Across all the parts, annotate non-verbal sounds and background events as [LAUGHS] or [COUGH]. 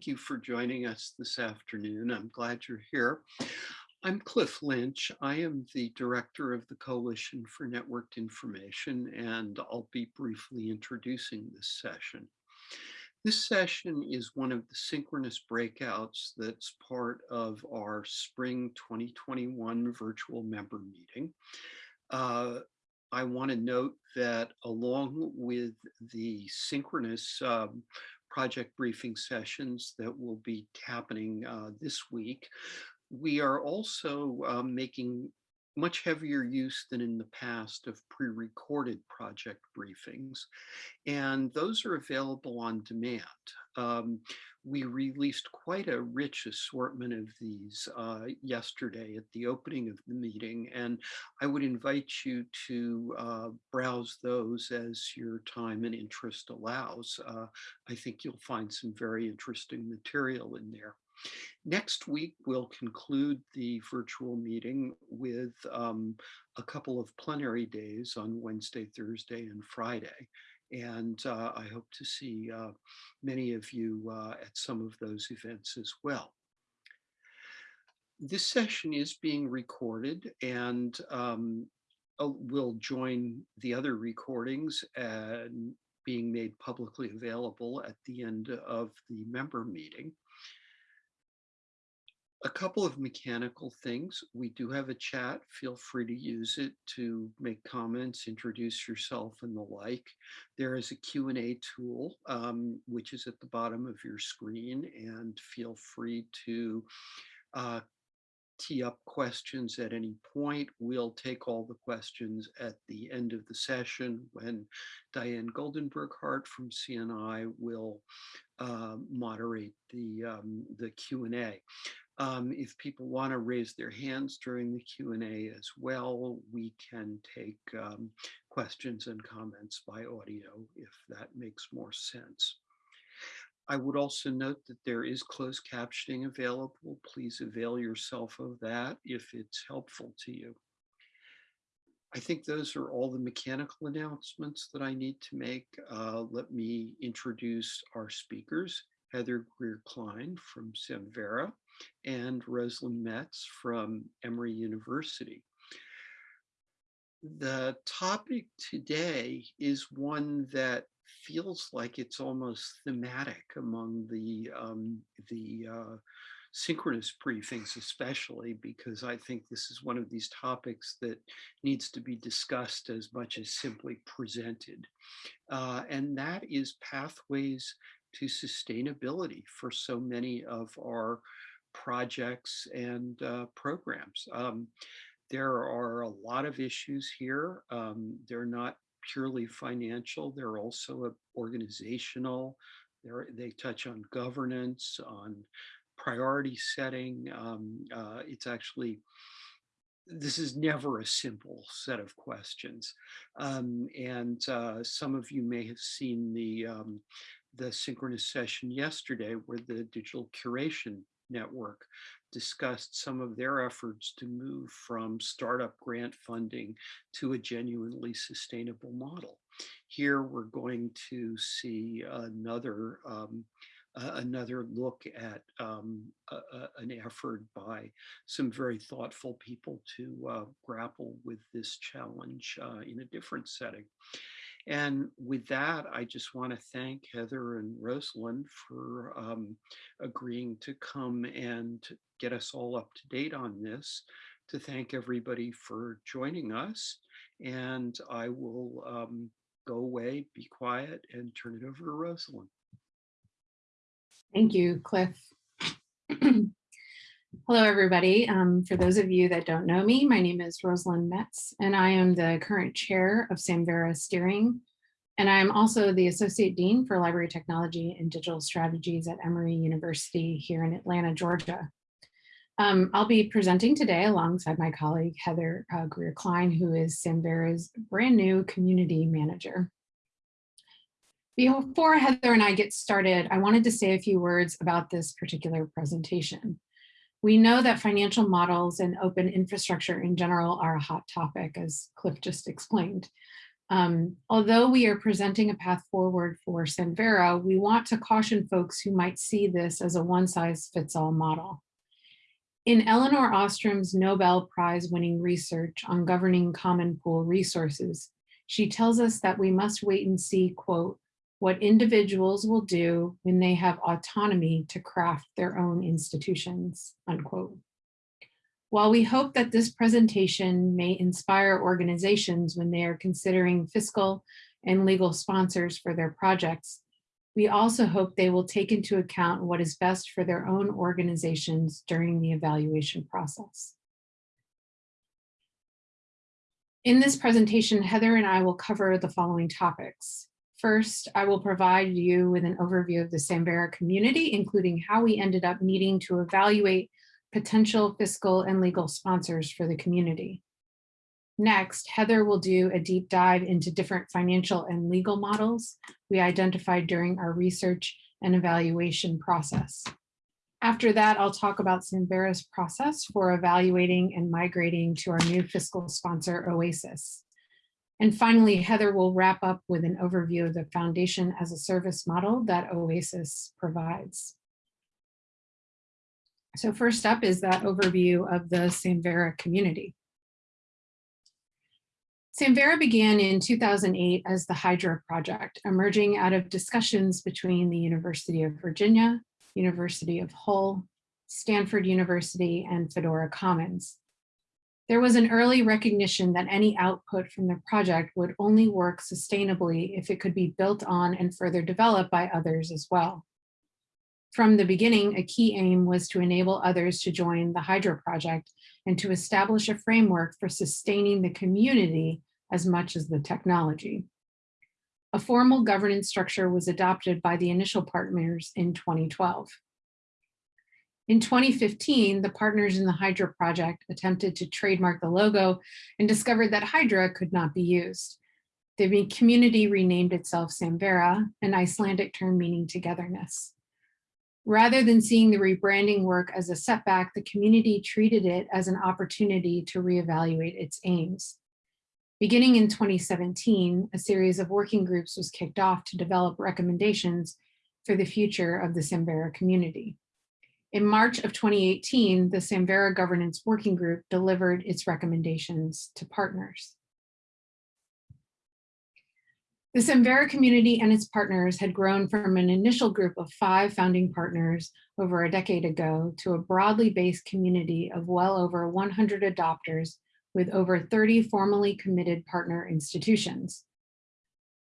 thank you for joining us this afternoon. I'm glad you're here. I'm Cliff Lynch. I am the director of the Coalition for Networked Information, and I'll be briefly introducing this session. This session is one of the synchronous breakouts that's part of our spring 2021 virtual member meeting. Uh, I want to note that along with the synchronous um, project briefing sessions that will be happening uh, this week, we are also um, making much heavier use than in the past of pre-recorded project briefings, and those are available on demand. Um, we released quite a rich assortment of these uh, yesterday at the opening of the meeting, and I would invite you to uh, browse those as your time and interest allows. Uh, I think you'll find some very interesting material in there. Next week, we'll conclude the virtual meeting with um, a couple of plenary days on Wednesday, Thursday, and Friday. And uh, I hope to see uh, many of you uh, at some of those events as well. This session is being recorded and um, will join the other recordings and being made publicly available at the end of the member meeting a couple of mechanical things. We do have a chat. Feel free to use it to make comments, introduce yourself and the like. There is a Q&A tool, um, which is at the bottom of your screen and feel free to uh, tee up questions at any point. We'll take all the questions at the end of the session when Diane Goldenberg-Hart from CNI will uh, moderate the, um, the Q&A. Um, if people want to raise their hands during the Q&A as well, we can take um, questions and comments by audio if that makes more sense. I would also note that there is closed captioning available. Please avail yourself of that if it's helpful to you. I think those are all the mechanical announcements that I need to make. Uh, let me introduce our speakers, Heather Greer-Klein from Samvera, and Rosalind Metz from Emory University. The topic today is one that feels like it's almost thematic among the, um, the uh, synchronous briefings, especially because I think this is one of these topics that needs to be discussed as much as simply presented. Uh, and that is pathways to sustainability for so many of our projects and uh, programs. Um, there are a lot of issues here. Um, they're not purely financial. They're also organizational. They're, they touch on governance, on priority setting. Um, uh, it's actually, this is never a simple set of questions. Um, and uh, some of you may have seen the, um, the synchronous session yesterday where the digital curation Network discussed some of their efforts to move from startup grant funding to a genuinely sustainable model. Here we're going to see another um, uh, another look at um, an effort by some very thoughtful people to uh, grapple with this challenge uh, in a different setting. And with that, I just want to thank Heather and Rosalind for um, agreeing to come and get us all up to date on this, to thank everybody for joining us. And I will um, go away, be quiet, and turn it over to Rosalind. Thank you, Cliff. [CLEARS THROAT] Hello, everybody. Um, for those of you that don't know me, my name is Rosalind Metz, and I am the current chair of Samvera Steering. And I'm also the Associate Dean for Library Technology and Digital Strategies at Emory University here in Atlanta, Georgia. Um, I'll be presenting today alongside my colleague, Heather uh, Greer-Klein, who is Samvera's brand new community manager. Before Heather and I get started, I wanted to say a few words about this particular presentation. We know that financial models and open infrastructure in general are a hot topic, as Cliff just explained. Um, although we are presenting a path forward for Samvera, we want to caution folks who might see this as a one size fits all model. In Elinor Ostrom's Nobel Prize winning research on governing common pool resources, she tells us that we must wait and see, quote, what individuals will do when they have autonomy to craft their own institutions, unquote. While we hope that this presentation may inspire organizations when they are considering fiscal and legal sponsors for their projects, we also hope they will take into account what is best for their own organizations during the evaluation process. In this presentation, Heather and I will cover the following topics. First, I will provide you with an overview of the Samvera community, including how we ended up needing to evaluate potential fiscal and legal sponsors for the community. Next, Heather will do a deep dive into different financial and legal models we identified during our research and evaluation process. After that, I'll talk about Samvera's process for evaluating and migrating to our new fiscal sponsor, OASIS. And finally, Heather will wrap up with an overview of the foundation as a service model that OASIS provides. So first up is that overview of the Samvera community. Samvera began in 2008 as the Hydra project, emerging out of discussions between the University of Virginia, University of Hull, Stanford University, and Fedora Commons. There was an early recognition that any output from the project would only work sustainably if it could be built on and further developed by others as well. From the beginning, a key aim was to enable others to join the Hydra project and to establish a framework for sustaining the community as much as the technology. A formal governance structure was adopted by the initial partners in 2012. In 2015, the partners in the Hydra project attempted to trademark the logo and discovered that Hydra could not be used. The community renamed itself Samvera, an Icelandic term meaning togetherness. Rather than seeing the rebranding work as a setback, the community treated it as an opportunity to reevaluate its aims. Beginning in 2017, a series of working groups was kicked off to develop recommendations for the future of the Samvera community. In March of 2018, the Samvera Governance Working Group delivered its recommendations to partners. The Samvera community and its partners had grown from an initial group of five founding partners over a decade ago to a broadly based community of well over 100 adopters with over 30 formally committed partner institutions.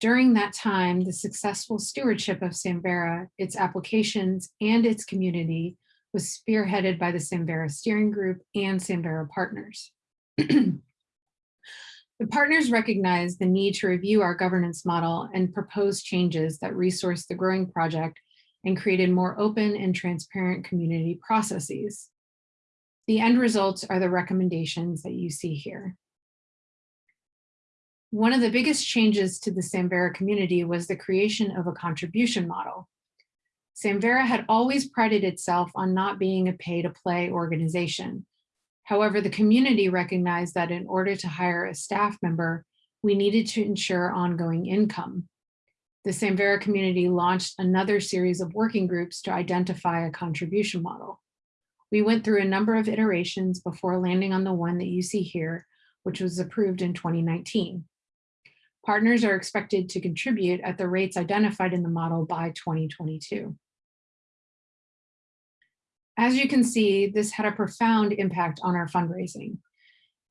During that time, the successful stewardship of Samvera, its applications, and its community was spearheaded by the Samvera Steering Group and Samvera partners. [CLEARS THROAT] The partners recognized the need to review our governance model and propose changes that resource the growing project and created more open and transparent community processes. The end results are the recommendations that you see here. One of the biggest changes to the Samvera community was the creation of a contribution model. Samvera had always prided itself on not being a pay to play organization, However, the community recognized that in order to hire a staff member, we needed to ensure ongoing income. The Samvera community launched another series of working groups to identify a contribution model. We went through a number of iterations before landing on the one that you see here, which was approved in 2019. Partners are expected to contribute at the rates identified in the model by 2022. As you can see, this had a profound impact on our fundraising.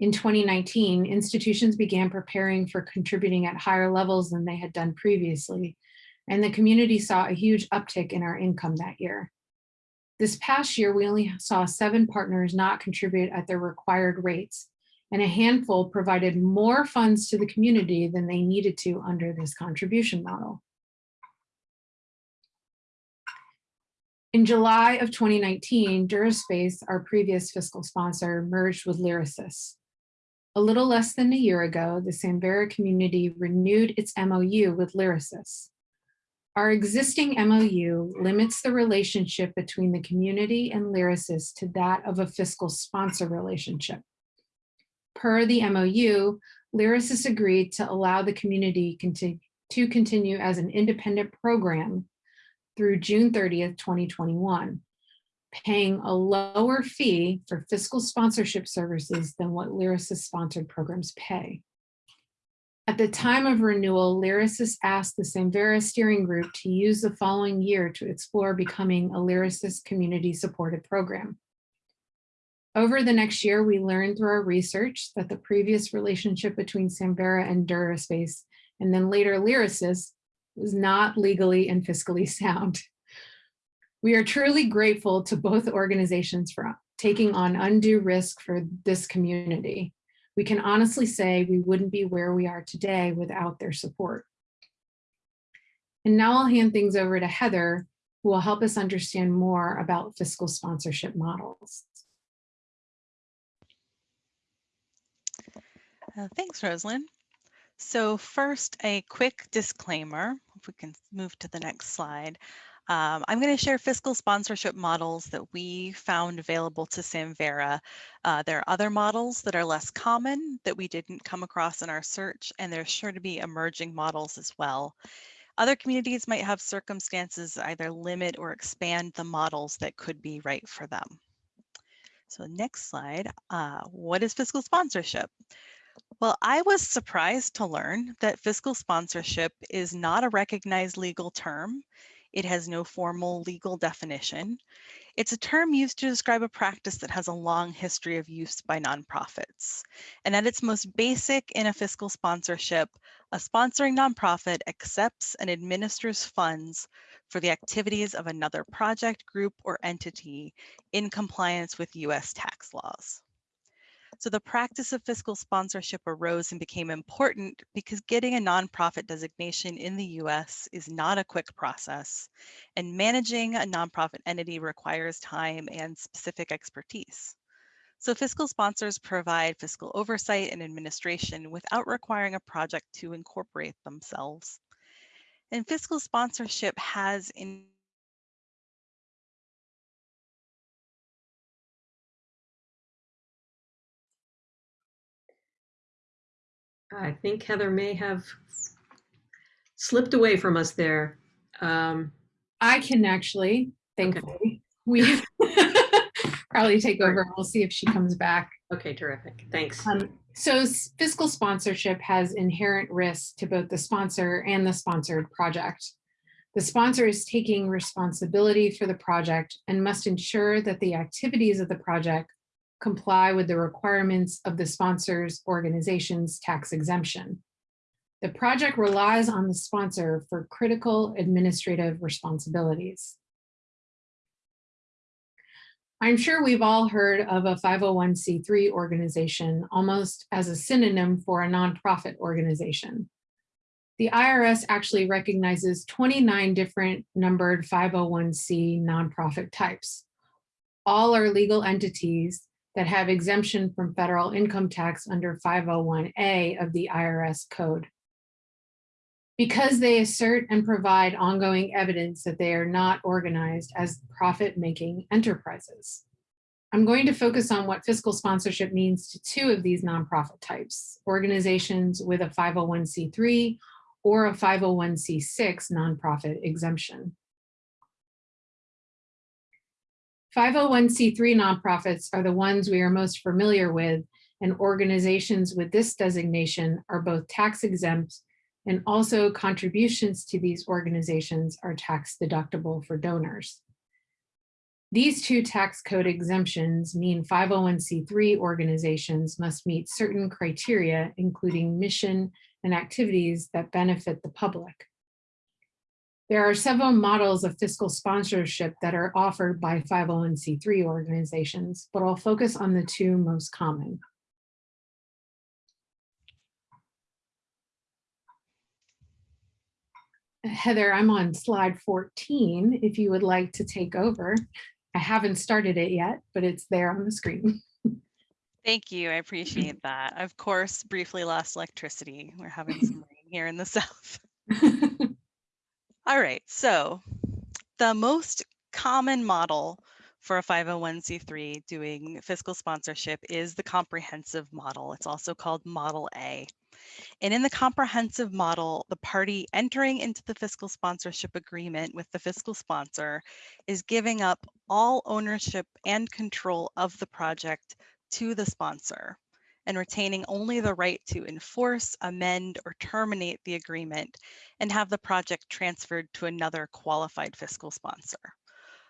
In 2019, institutions began preparing for contributing at higher levels than they had done previously, and the community saw a huge uptick in our income that year. This past year, we only saw seven partners not contribute at their required rates, and a handful provided more funds to the community than they needed to under this contribution model. In July of 2019, Duraspace, our previous fiscal sponsor, merged with Lyrasis. A little less than a year ago, the Samvera community renewed its MOU with Lyrasis. Our existing MOU limits the relationship between the community and Lyrasis to that of a fiscal sponsor relationship. Per the MOU, Lyrasis agreed to allow the community conti- to continue as an independent program through June 30th, 2021, paying a lower fee for fiscal sponsorship services than what Lyrasis sponsored programs pay. At the time of renewal, Lyrasis asked the Samvera Steering Group to use the following year to explore becoming a Lyrasis community supported program. Over the next year, we learned through our research that the previous relationship between Samvera and Duraspace, and then later Lyrasis, was not legally and fiscally [LAUGHS] sound. We are truly grateful to both organizations for taking on undue risk for this community. We can honestly say we wouldn't be where we are today without their support. And now I'll hand things over to Heather, who will help us understand more about fiscal sponsorship models. Uh, thanks, Rosalind. So first, a quick disclaimer, if we can move to the next slide. Um, I'm going to share fiscal sponsorship models that we found available to Samvera. Uh, there are other models that are less common that we didn't come across in our search, and there's sure to be emerging models as well. Other communities might have circumstances either limit or expand the models that could be right for them. So next slide, uh, what is fiscal sponsorship? Well, I was surprised to learn that fiscal sponsorship is not a recognized legal term. It has no formal legal definition. It's a term used to describe a practice that has a long history of use by nonprofits. And at its most basic in a fiscal sponsorship, a sponsoring nonprofit accepts and administers funds for the activities of another project, group, or entity in compliance with US tax laws. So the practice of fiscal sponsorship arose and became important because getting a nonprofit designation in the US is not a quick process, and managing a nonprofit entity requires time and specific expertise. So fiscal sponsors provide fiscal oversight and administration without requiring a project to incorporate themselves. And fiscal sponsorship has in I think Heather may have slipped away from us there. Um, I can actually, thankfully, we [LAUGHS] probably take over. We'll see if she comes back. okay, terrific. Thanks. Um, so fiscal sponsorship has inherent risks to both the sponsor and the sponsored project. The sponsor is taking responsibility for the project and must ensure that the activities of the project comply with the requirements of the sponsor's organization's tax exemption. The project relies on the sponsor for critical administrative responsibilities. I'm sure we've all heard of a 501c3 organization almost as a synonym for a nonprofit organization. The IRS actually recognizes 29 different numbered 501c nonprofit types. All are legal entities that have exemption from federal income tax under 501A of the IRS code. Because they assert and provide ongoing evidence that they are not organized as profit-making enterprises. I'm going to focus on what fiscal sponsorship means to two of these nonprofit types, organizations with a 501c3 or a 501c6 nonprofit exemption. 501c3 nonprofits are the ones we are most familiar with, and organizations with this designation are both tax exempt and also contributions to these organizations are tax deductible for donors. These two tax code exemptions mean 501c3 organizations must meet certain criteria, including mission and activities that benefit the public. There are several models of fiscal sponsorship that are offered by 501c3 organizations, but I'll focus on the two most common. Heather, I'm on slide 14, if you would like to take over. I haven't started it yet, but it's there on the screen. [LAUGHS] Thank you. I appreciate [LAUGHS] that. Of course, briefly lost electricity. We're having some rain here in the [LAUGHS] south. All right, so the most common model for a 501c3 doing fiscal sponsorship is the comprehensive model. It's also called Model A. And in the comprehensive model, the party entering into the fiscal sponsorship agreement with the fiscal sponsor is giving up all ownership and control of the project to the sponsor and retaining only the right to enforce, amend, or terminate the agreement and have the project transferred to another qualified fiscal sponsor.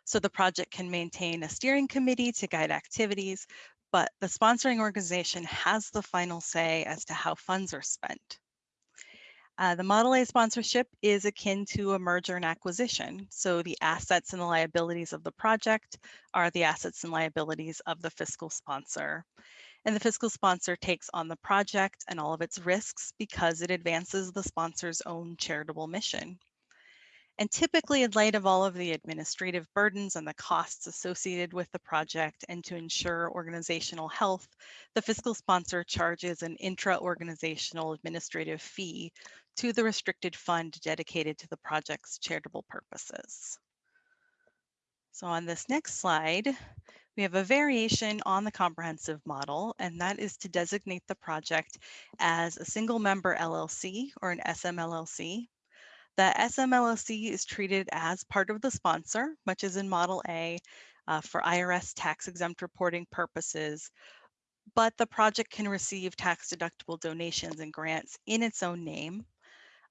So the project can maintain a steering committee to guide activities, but the sponsoring organization has the final say as to how funds are spent. Uh, the Model A sponsorship is akin to a merger and acquisition. So the assets and the liabilities of the project are the assets and liabilities of the fiscal sponsor. And the fiscal sponsor takes on the project and all of its risks because it advances the sponsor's own charitable mission. And typically in light of all of the administrative burdens and the costs associated with the project and to ensure organizational health, the fiscal sponsor charges an intra-organizational administrative fee to the restricted fund dedicated to the project's charitable purposes. So on this next slide, we have a variation on the comprehensive model, and that is to designate the project as a single member LLC or an SMLLC the SMLLC is treated as part of the sponsor, much as in Model A uh, for IRS tax exempt reporting purposes, but the project can receive tax deductible donations and grants in its own name.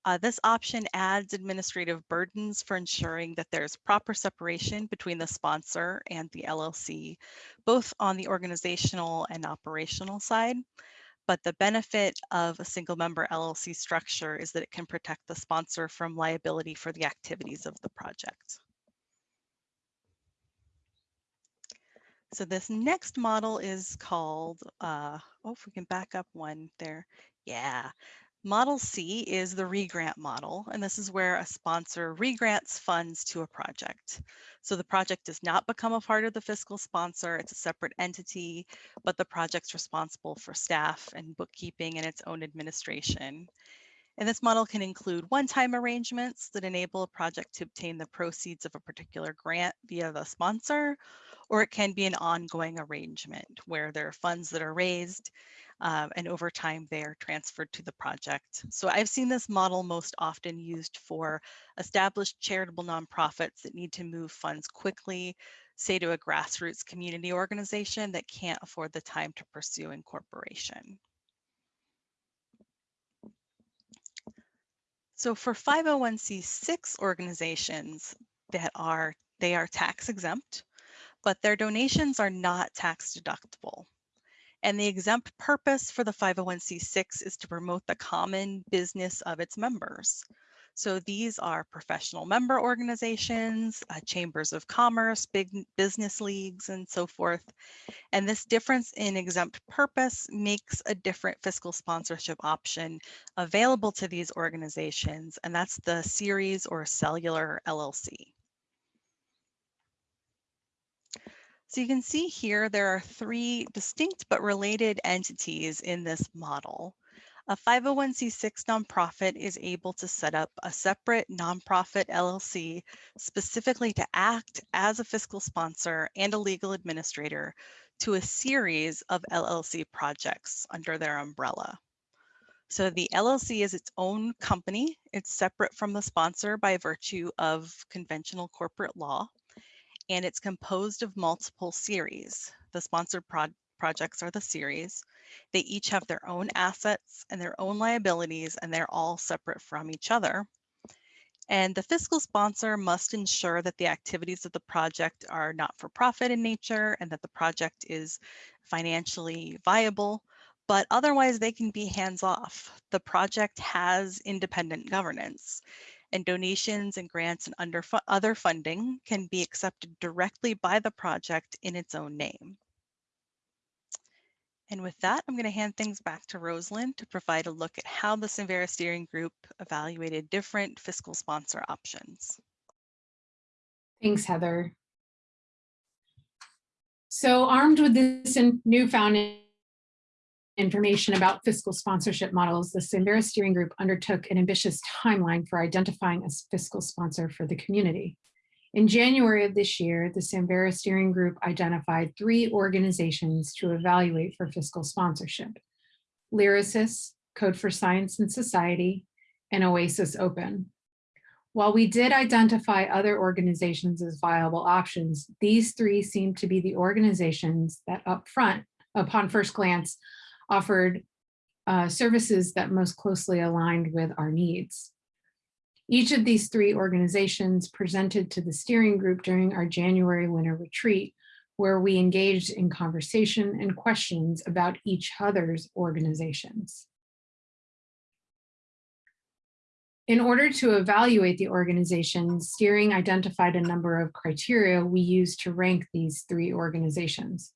Uh, this option adds administrative burdens for ensuring that there's proper separation between the sponsor and the LLC, both on the organizational and operational side. But the benefit of a single member LLC structure is that it can protect the sponsor from liability for the activities of the project. So this next model is called, uh, oh, if we can back up one there. Yeah, Model C is the regrant model, and this is where a sponsor regrants funds to a project. So the project does not become a part of the fiscal sponsor, it's a separate entity, but the project's responsible for staff and bookkeeping and its own administration. And this model can include one-time arrangements that enable a project to obtain the proceeds of a particular grant via the sponsor, or it can be an ongoing arrangement where there are funds that are raised um, and over time they are transferred to the project. So I've seen this model most often used for established charitable nonprofits that need to move funds quickly, say to a grassroots community organization that can't afford the time to pursue incorporation. So for 501c6 organizations that are, they are tax exempt, but their donations are not tax deductible. And the exempt purpose for the 501c6 is to promote the common business of its members. So these are professional member organizations, uh, chambers of commerce, big business leagues, and so forth. And this difference in exempt purpose makes a different fiscal sponsorship option available to these organizations, and that's the series or cellular LLC. So you can see here there are three distinct but related entities in this model. A 501c6 nonprofit is able to set up a separate nonprofit LLC specifically to act as a fiscal sponsor and a legal administrator to a series of LLC projects under their umbrella. So the LLC is its own company. It's separate from the sponsor by virtue of conventional corporate law and it's composed of multiple series. The sponsored pro projects are the series. They each have their own assets and their own liabilities, and they're all separate from each other. And the fiscal sponsor must ensure that the activities of the project are not for profit in nature and that the project is financially viable, but otherwise they can be hands off. The project has independent governance and donations and grants and under other funding can be accepted directly by the project in its own name. And with that, I'm going to hand things back to Rosalind to provide a look at how the Samvera Steering Group evaluated different fiscal sponsor options. Thanks, Heather. So armed with this newfound information about fiscal sponsorship models, the Samvera Steering Group undertook an ambitious timeline for identifying a fiscal sponsor for the community. In January of this year, the Samvera Steering Group identified three organizations to evaluate for fiscal sponsorship. Lyrasis, Code for Science and Society, and Oasis Open. While we did identify other organizations as viable options, these three seem to be the organizations that upfront, upon first glance, offered uh, services that most closely aligned with our needs. Each of these three organizations presented to the steering group during our January winter retreat, where we engaged in conversation and questions about each other's organizations. In order to evaluate the organization, steering identified a number of criteria we used to rank these three organizations.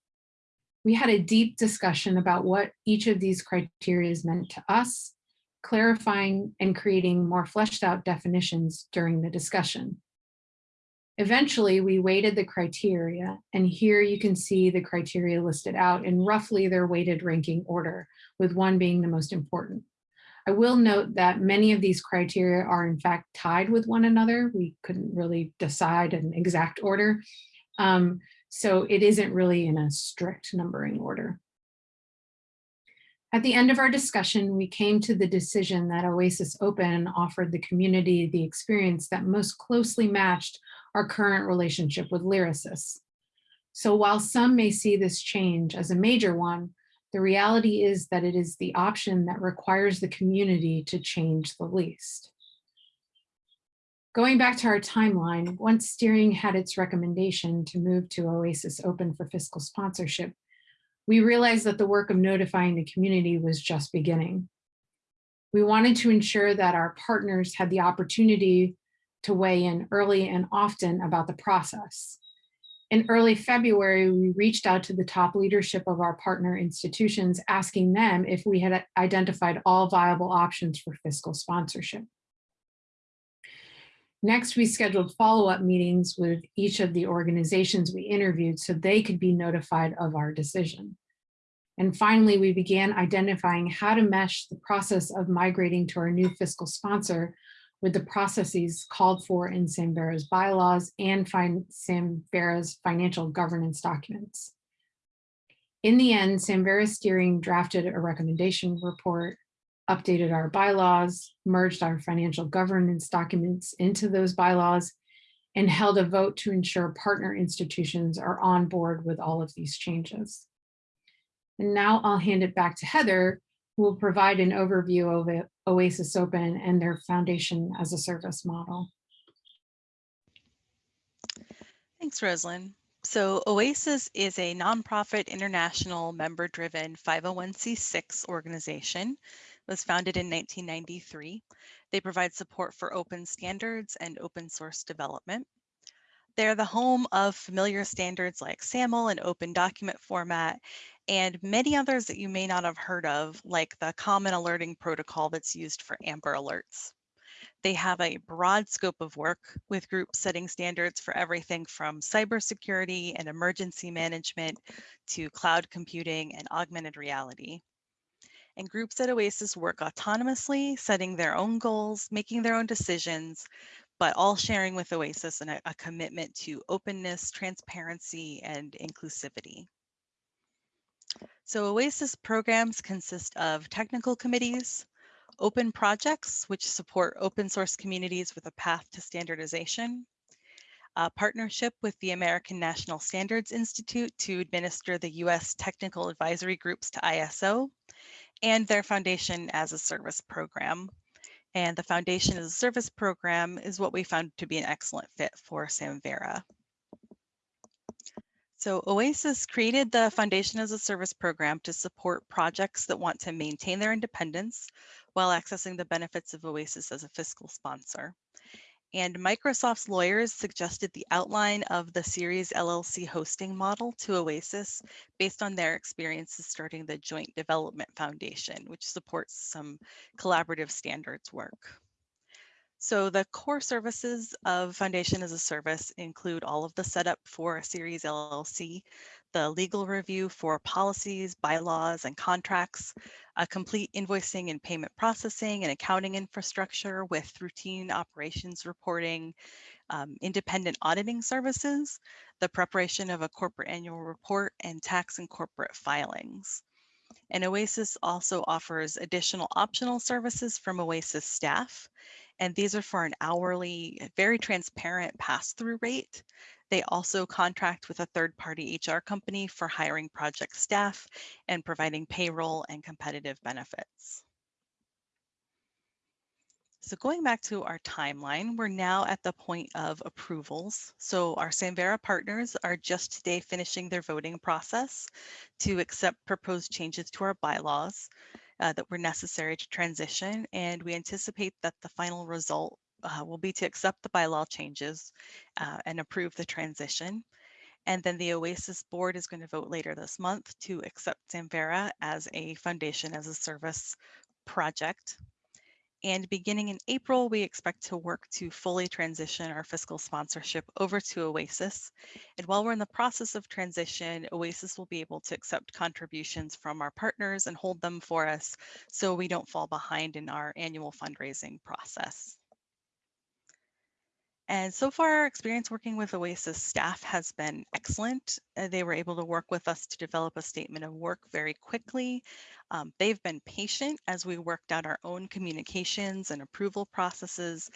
We had a deep discussion about what each of these criteria meant to us, clarifying and creating more fleshed out definitions during the discussion. Eventually, we weighted the criteria, and here you can see the criteria listed out in roughly their weighted ranking order, with one being the most important. I will note that many of these criteria are in fact tied with one another. We couldn't really decide an exact order. Um, so it isn't really in a strict numbering order. At the end of our discussion, we came to the decision that Oasis Open offered the community the experience that most closely matched our current relationship with Lyrasis. So while some may see this change as a major one, the reality is that it is the option that requires the community to change the least. Going back to our timeline, once steering had its recommendation to move to Oasis Open for fiscal sponsorship, we realized that the work of notifying the community was just beginning. We wanted to ensure that our partners had the opportunity to weigh in early and often about the process. In early February, we reached out to the top leadership of our partner institutions, asking them if we had identified all viable options for fiscal sponsorship. Next, we scheduled follow-up meetings with each of the organizations we interviewed so they could be notified of our decision. And finally, we began identifying how to mesh the process of migrating to our new fiscal sponsor with the processes called for in Samvera's bylaws and Samvera's financial governance documents. In the end, Samvera Steering drafted a recommendation report, updated our bylaws, merged our financial governance documents into those bylaws, and held a vote to ensure partner institutions are on board with all of these changes. And now I'll hand it back to Heather, who will provide an overview of Oasis Open and their foundation as a service model. Thanks, Rosalind. So OASIS is a nonprofit international member-driven 501c6 organization. Was founded in 1993. They provide support for open standards and open source development. They're the home of familiar standards like SAML and open document format, and many others that you may not have heard of, like the common alerting protocol that's used for Amber alerts. They have a broad scope of work with groups setting standards for everything from cybersecurity and emergency management to cloud computing and augmented reality. And groups at OASIS work autonomously, setting their own goals, making their own decisions, but all sharing with OASIS a, a commitment to openness, transparency, and inclusivity. So OASIS programs consist of technical committees, open projects, which support open source communities with a path to standardization, a partnership with the American National Standards Institute to administer the US technical advisory groups to ISO, and their foundation as a service program. And the foundation as a service program is what we found to be an excellent fit for Samvera. So OASIS created the Foundation as a Service program to support projects that want to maintain their independence while accessing the benefits of OASIS as a fiscal sponsor. And Microsoft's lawyers suggested the outline of the Series LLC hosting model to OASIS based on their experiences starting the Joint Development Foundation, which supports some collaborative standards work. So the core services of Foundation as a Service include all of the setup for a Series LLC, the legal review for policies, bylaws, and contracts, a complete invoicing and payment processing and accounting infrastructure with routine operations reporting, um, independent auditing services, the preparation of a corporate annual report, and tax and corporate filings. And OASIS also offers additional optional services from OASIS staff. And these are for an hourly, very transparent pass-through rate. They also contract with a third-party HR company for hiring project staff and providing payroll and competitive benefits. So going back to our timeline, we're now at the point of approvals. So our Samvera partners are just today finishing their voting process to accept proposed changes to our bylaws uh, that were necessary to transition. And we anticipate that the final result uh, will be to accept the bylaw changes uh, and approve the transition. And then the OASIS board is going to vote later this month to accept Samvera as a foundation as a service project. And beginning in April, we expect to work to fully transition our fiscal sponsorship over to OASIS. And while we're in the process of transition, OASIS will be able to accept contributions from our partners and hold them for us so we don't fall behind in our annual fundraising process. And so far, our experience working with OASIS staff has been excellent. Uh, they were able to work with us to develop a statement of work very quickly. Um, they've been patient as we worked out our own communications and approval processes.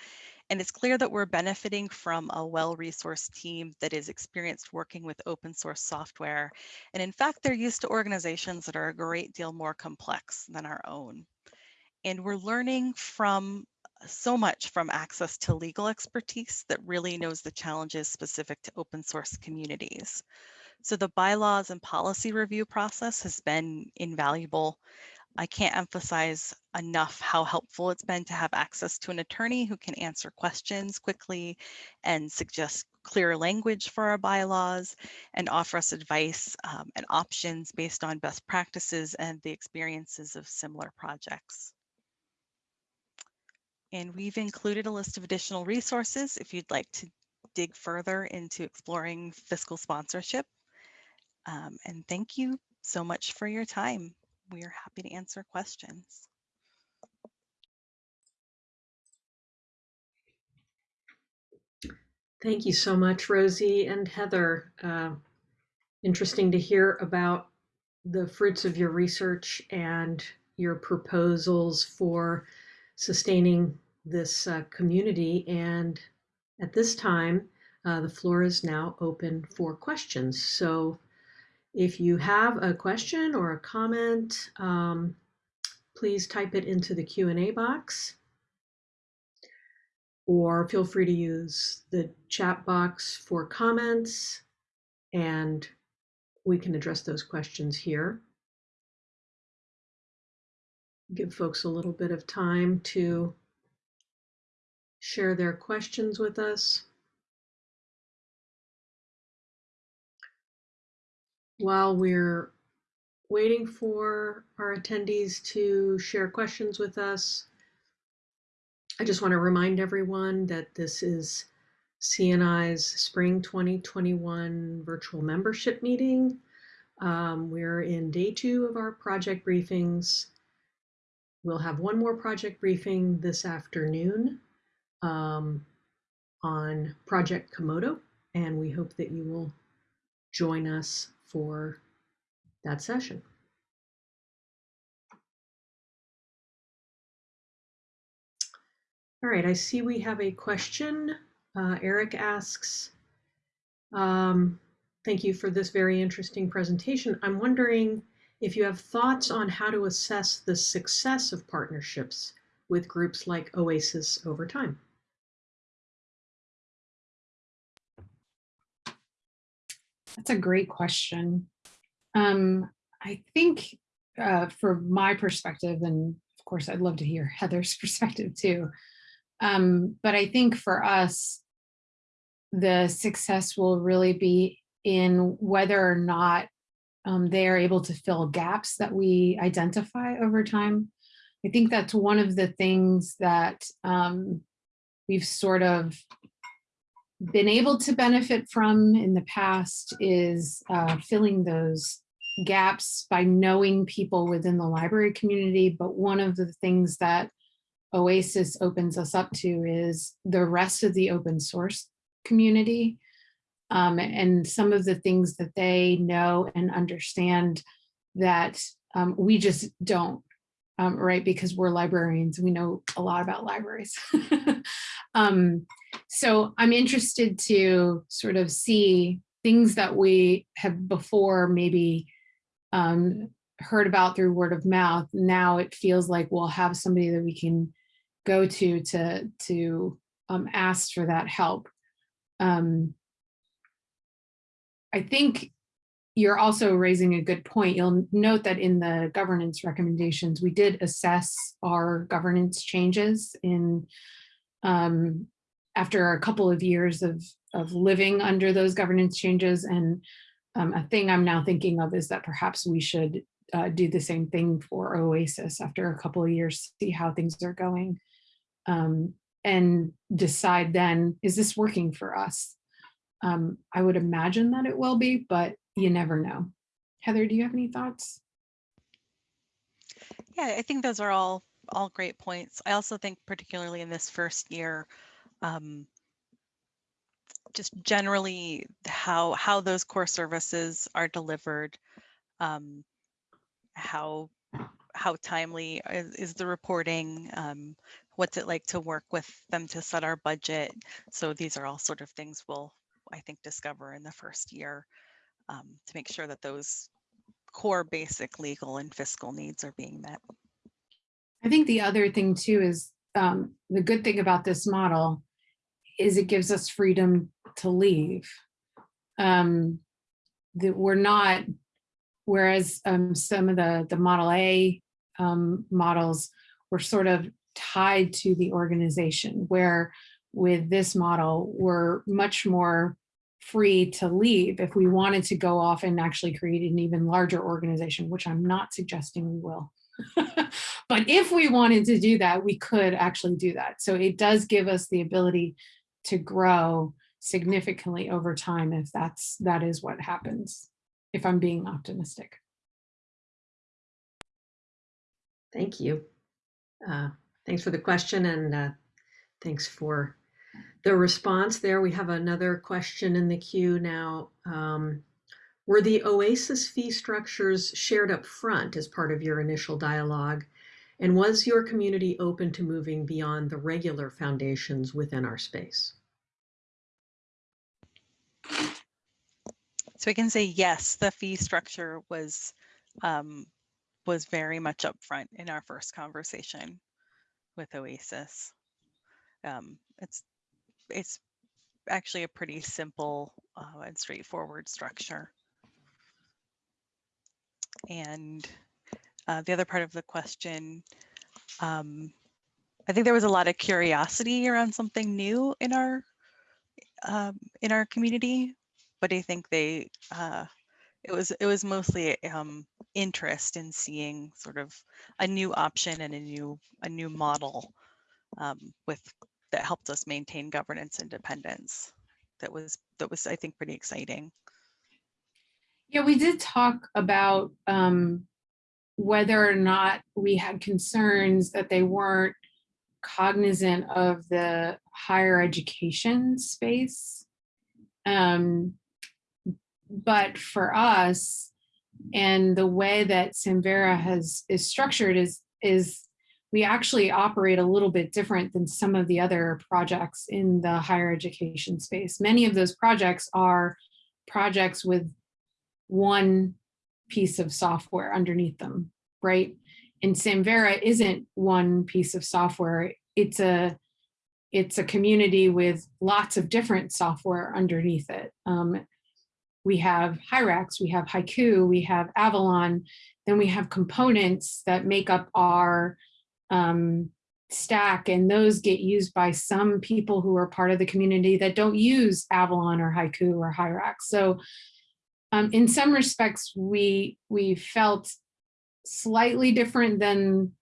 And it's clear that we're benefiting from a well-resourced team that is experienced working with open source software. And in fact, they're used to organizations that are a great deal more complex than our own. And we're learning from so much from access to legal expertise that really knows the challenges specific to open source communities. So the bylaws and policy review process has been invaluable. I can't emphasize enough how helpful it's been to have access to an attorney who can answer questions quickly and suggest clear language for our bylaws and offer us advice um, and options based on best practices and the experiences of similar projects. And we've included a list of additional resources if you'd like to dig further into exploring fiscal sponsorship. Um, and thank you so much for your time. We are happy to answer questions. Thank you so much, Rosie and Heather. Uh, interesting to hear about the fruits of your research and your proposals for sustaining this uh, community. And at this time, uh, the floor is now open for questions. So if you have a question or a comment, um, please type it into the Q&A box or feel free to use the chat box for comments and we can address those questions here. Give folks a little bit of time to share their questions with us. While we're waiting for our attendees to share questions with us, I just want to remind everyone that this is CNI's Spring 2021 virtual membership meeting. Um, we're in day two of our project briefings. We'll have one more project briefing this afternoon um, on Project Komodo, and we hope that you will join us for that session. All right, I see we have a question. Uh, Eric asks, um, thank you for this very interesting presentation. I'm wondering if you have thoughts on how to assess the success of partnerships with groups like OASIS over time. That's a great question. Um, I think uh, from my perspective, and of course, I'd love to hear Heather's [LAUGHS] perspective too. Um, but I think for us, the success will really be in whether or not um, they are able to fill gaps that we identify over time. I think that's one of the things that um, we've sort of been able to benefit from in the past is uh, filling those gaps by knowing people within the library community. But one of the things that OASIS opens us up to is the rest of the open source community. Um, and some of the things that they know and understand that um, we just don't, um, right? Because we're librarians, we know a lot about libraries. [LAUGHS] um, so I'm interested to sort of see things that we have before maybe um, heard about through word of mouth. Now it feels like we'll have somebody that we can go to to to um, ask for that help. Um, I think you're also raising a good point. You'll note that in the governance recommendations, we did assess our governance changes in um, after a couple of years of, of living under those governance changes. And um, a thing I'm now thinking of is that perhaps we should uh, do the same thing for OASIS after a couple of years, see how things are going. Um, and decide then, is this working for us? Um, I would imagine that it will be, but you never know. Heather, do you have any thoughts? Yeah, I think those are all all great points. I also think particularly in this first year, um, just generally how how those core services are delivered, um, how how timely is, is the reporting, um, what's it like to work with them to set our budget. So these are all sort of things we'll I think discover in the first year um, to make sure that those core basic legal and fiscal needs are being met. I think the other thing too is um, the good thing about this model is it gives us freedom to leave. Um, that we're not, whereas um, some of the, the Model A um, models were sort of tied to the organization, where with this model, we're much more free to leave if we wanted to go off and actually create an even larger organization, which I'm not suggesting we will. [LAUGHS] but if we wanted to do that, we could actually do that. So it does give us the ability to grow significantly over time if that's that is what happens, if I'm being optimistic. Thank you. Uh, thanks for the question and uh, thanks for the response there. We have another question in the queue now. Um, were the OASIS fee structures shared up front as part of your initial dialogue? And was your community open to moving beyond the regular foundations within our space? So I can say yes, the fee structure was um, was very much upfront in our first conversation with Oasis. Um, it's it's actually a pretty simple uh, and straightforward structure. And uh, the other part of the question, um, I think there was a lot of curiosity around something new in our um, in our community, but I think they uh, it was it was mostly um, interest in seeing sort of a new option and a new a new model um, with that helped us maintain governance independence. That was that was I think pretty exciting. Yeah, we did talk about um, whether or not we had concerns that they weren't cognizant of the higher education space. Um, but for us, and the way that Samvera has is structured is is we actually operate a little bit different than some of the other projects in the higher education space. Many of those projects are projects with one piece of software underneath them, right? And Samvera isn't one piece of software. It's a it's a community with lots of different software underneath it. Um, we have Hyrax, we have Hyku, we have Avalon, then we have components that make up our um, stack and those get used by some people who are part of the community that don't use Avalon or Hyku or Hyrax. So um, in some respects, we, we felt slightly different than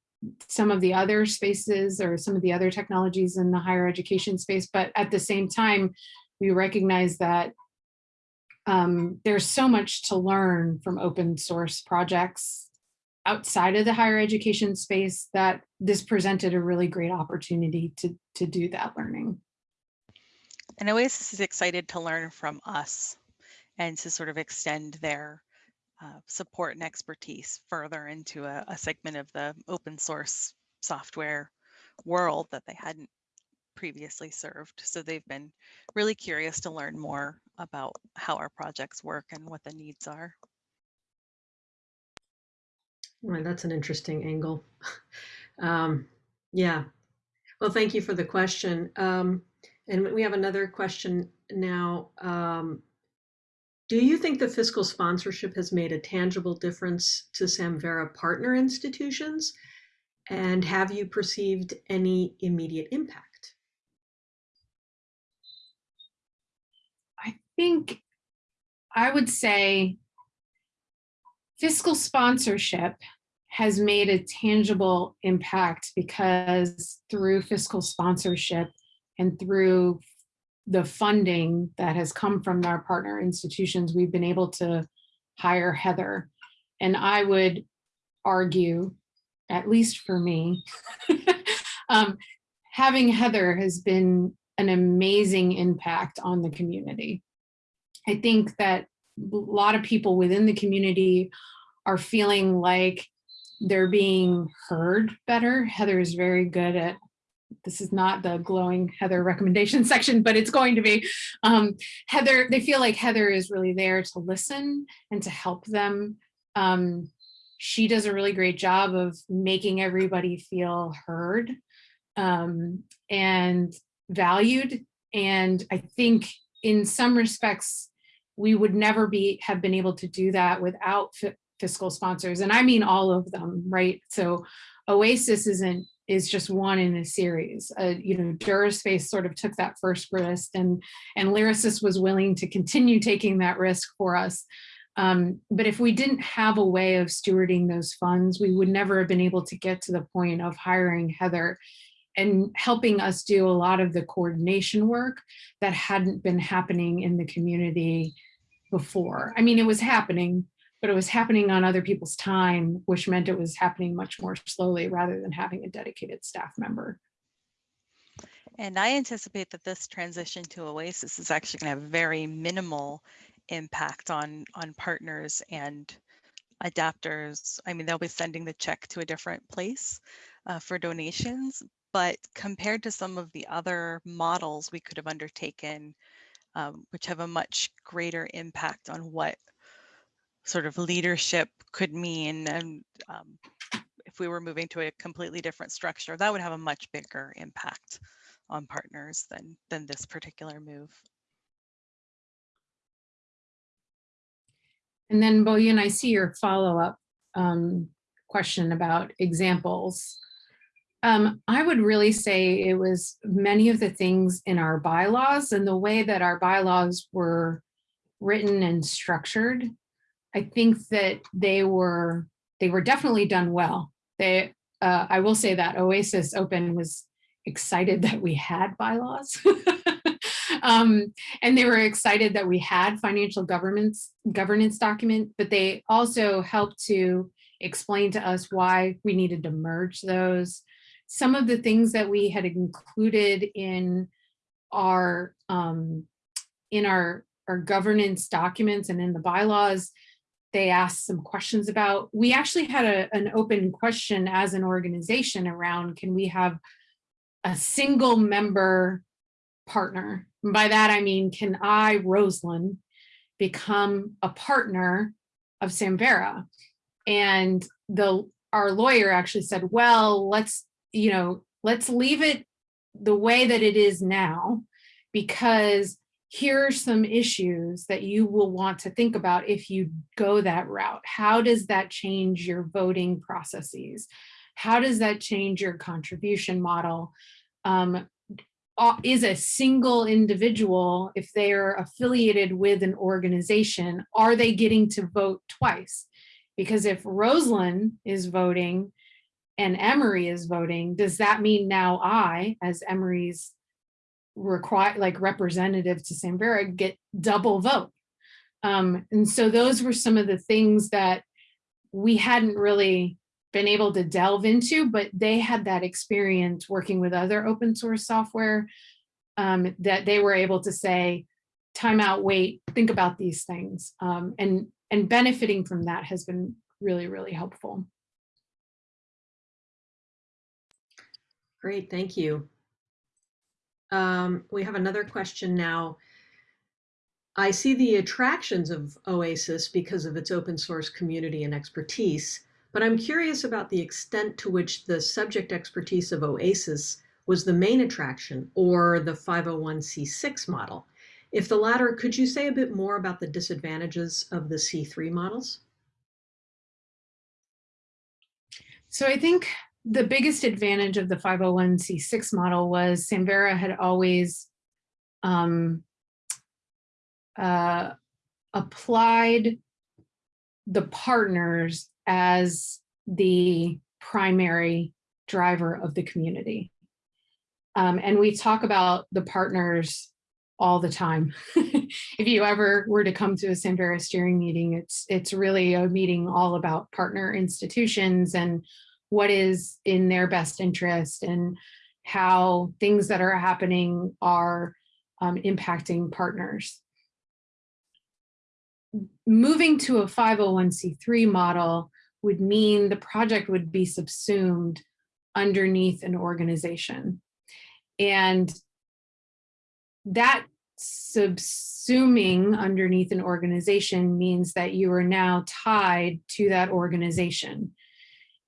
some of the other spaces or some of the other technologies in the higher education space. But at the same time, we recognize that um, there's so much to learn from open source projects outside of the higher education space that this presented a really great opportunity to, to do that learning. And Oasis is excited to learn from us and to sort of extend their uh, support and expertise further into a, a segment of the open source software world that they hadn't previously served. So they've been really curious to learn more about how our projects work and what the needs are. Right, that's an interesting angle. [LAUGHS] Um, yeah. Well, thank you for the question. Um, and we have another question now. Um, do you think the fiscal sponsorship has made a tangible difference to Samvera partner institutions? And have you perceived any immediate impact? I think I would say fiscal sponsorship has made a tangible impact because through fiscal sponsorship and through the funding that has come from our partner institutions, we've been able to hire Heather. And I would argue, at least for me, [LAUGHS] um, having Heather has been an amazing impact on the community. I think that a lot of people within the community are feeling like they're being heard better. Heather is very good at, this is not the glowing Heather recommendation [LAUGHS] section, but it's going to be. Um, Heather, they feel like Heather is really there to listen and to help them. Um, she does a really great job of making everybody feel heard um, and valued. And I think in some respects, we would never be have been able to do that without fiscal sponsors. And I mean all of them, right? So Oasis isn't is just one in a series. Uh, you know, Duraspace sort of took that first risk and, and Lyrasis was willing to continue taking that risk for us. Um, but if we didn't have a way of stewarding those funds, we would never have been able to get to the point of hiring Heather and helping us do a lot of the coordination work that hadn't been happening in the community before. I mean, it was happening, but it was happening on other people's time, which meant it was happening much more slowly rather than having a dedicated staff member. And I anticipate that this transition to Oasis is actually going to have very minimal impact on, on partners and adapters. I mean, they'll be sending the check to a different place uh, for donations, but compared to some of the other models we could have undertaken, um, which have a much greater impact on what sort of leadership could mean and um, if we were moving to a completely different structure that would have a much bigger impact on partners than than this particular move and then Boyan, I see your follow-up um, question about examples. Um, I would really say it was many of the things in our bylaws and the way that our bylaws were written and structured I think that they were they were definitely done well. They uh, I will say that Oasis Open was excited that we had bylaws. [LAUGHS] um, and they were excited that we had financial governance governance document, but they also helped to explain to us why we needed to merge those. Some of the things that we had included in our um, in our our governance documents and in the bylaws they asked some questions about. We actually had a, an open question as an organization around, can we have a single member partner? And by that, I mean, can I, Rosalind, become a partner of Samvera? And the our lawyer actually said, well, let's, you know, let's leave it the way that it is now, because here are some issues that you will want to think about if you go that route. How does that change your voting processes? How does that change your contribution model? Um, is a single individual, if they are affiliated with an organization, are they getting to vote twice? Because if Rosalind is voting and Emory is voting, does that mean now I, as Emory's require like representative to Samvera get double vote. Um, and so those were some of the things that we hadn't really been able to delve into, but they had that experience working with other open source software um, that they were able to say, time out, wait, think about these things. Um, and, and benefiting from that has been really, really helpful. Great, thank you. Um, we have another question now. I see the attractions of OASIS because of its open source community and expertise, but I'm curious about the extent to which the subject expertise of OASIS was the main attraction or the 501c6 model. If the latter, could you say a bit more about the disadvantages of the C3 models? So I think the biggest advantage of the 501c6 model was Samvera had always um, uh, applied the partners as the primary driver of the community. Um, and we talk about the partners all the time. [LAUGHS] if you ever were to come to a Samvera steering meeting, it's it's really a meeting all about partner institutions and what is in their best interest and how things that are happening are um, impacting partners. Moving to a 501c3 model would mean the project would be subsumed underneath an organization. And that subsuming underneath an organization means that you are now tied to that organization.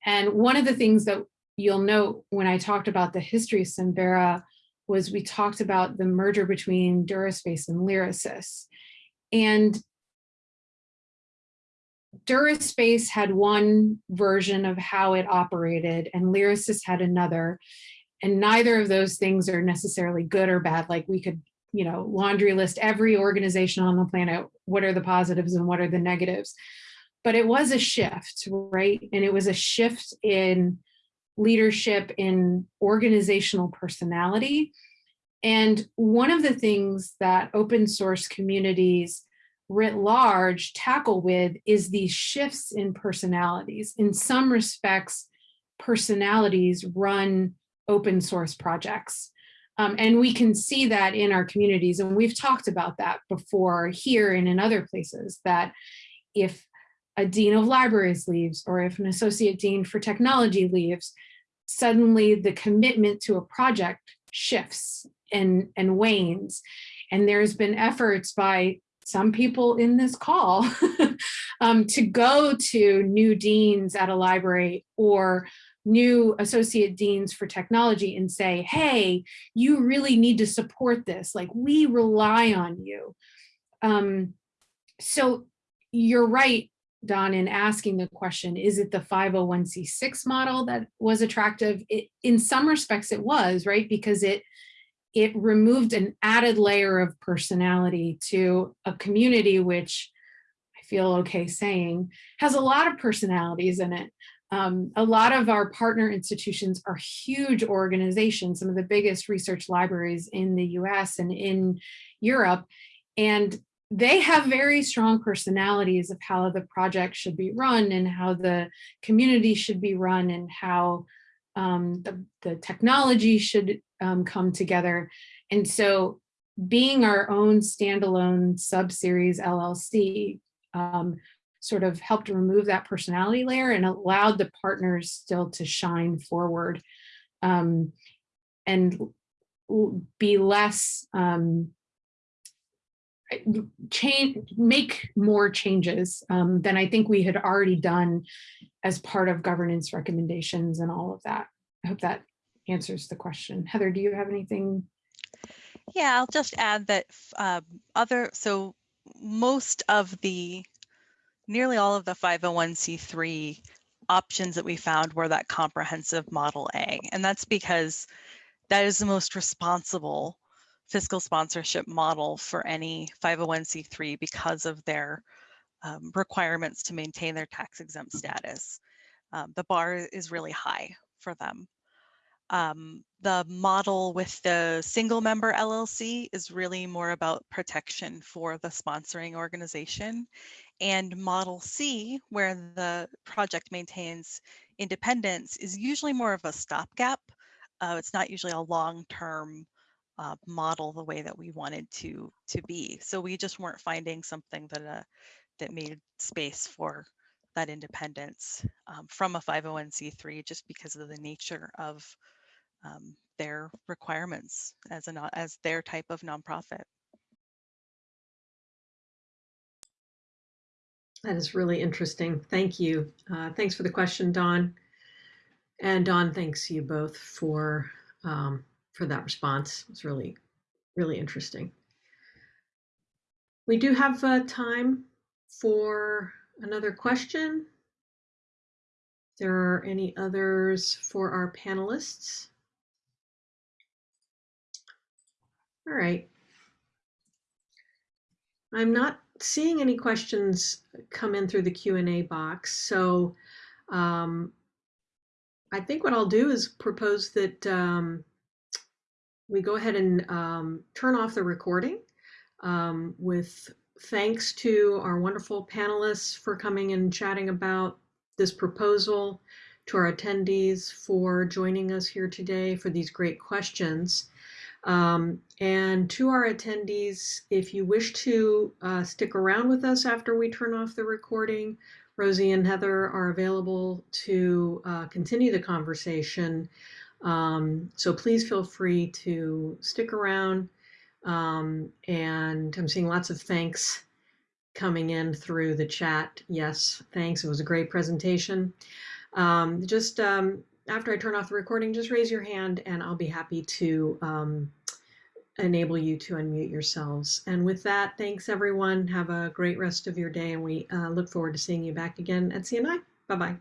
And one of the things that you'll note when I talked about the history of Samvera was we talked about the merger between Duraspace and Lyrasis. And Duraspace had one version of how it operated and Lyrasis had another. And neither of those things are necessarily good or bad. Like we could, you know, laundry list every organization on the planet. What are the positives and what are the negatives? But it was a shift, right? And it was a shift in leadership, in organizational personality. And one of the things that open source communities writ large tackle with is these shifts in personalities. In some respects, personalities run open source projects. Um, and we can see that in our communities. And we've talked about that before here and in other places that if a dean of libraries leaves or if an associate dean for technology leaves, suddenly the commitment to a project shifts and, and wanes. And there's been efforts by some people in this call [LAUGHS] um, to go to new deans at a library or new associate deans for technology and say, hey, you really need to support this. Like we rely on you. Um, so you're right, Don, in asking the question, is it the 501c6 model that was attractive? It, in some respects it was, right? Because it it removed an added layer of personality to a community which I feel okay saying has a lot of personalities in it. Um, a lot of our partner institutions are huge organizations, some of the biggest research libraries in the US and in Europe. And they have very strong personalities of how the project should be run and how the community should be run and how um, the, the technology should um, come together. And so being our own standalone sub-series LLC um, sort of helped remove that personality layer and allowed the partners still to shine forward um, and be less um, change, make more changes um, than I think we had already done as part of governance recommendations and all of that. I hope that answers the question. Heather, do you have anything? Yeah, I'll just add that um, other, so most of the, nearly all of the 501c3 options that we found were that comprehensive model A. And that's because that is the most responsible fiscal sponsorship model for any 501c3 because of their um, requirements to maintain their tax exempt status. Um, the bar is really high for them. Um, the model with the single member LLC is really more about protection for the sponsoring organization. And model C, where the project maintains independence, is usually more of a stopgap. Uh, it's not usually a long-term uh, model the way that we wanted to to be. So we just weren't finding something that uh, that made space for that independence um, from a 501c3 just because of the nature of um, their requirements as a as their type of nonprofit. That is really interesting. Thank you. Uh, thanks for the question, Don. And Don, thanks you both for um, for that response. It's really, really interesting. We do have uh, time for another question. If there are any others for our panelists? All right. I'm not seeing any questions come in through the Q&A box, so um, I think what I'll do is propose that um, we go ahead and um, turn off the recording um, with thanks to our wonderful panelists for coming and chatting about this proposal, to our attendees for joining us here today for these great questions. Um, and to our attendees, if you wish to uh, stick around with us after we turn off the recording, Rosie and Heather are available to uh, continue the conversation. Um, so please feel free to stick around. Um, and I'm seeing lots of thanks coming in through the chat. Yes, thanks. It was a great presentation. Um, just um, after I turn off the recording, just raise your hand and I'll be happy to um, enable you to unmute yourselves. And with that, thanks everyone. Have a great rest of your day and we uh, look forward to seeing you back again at CNI. Bye-bye.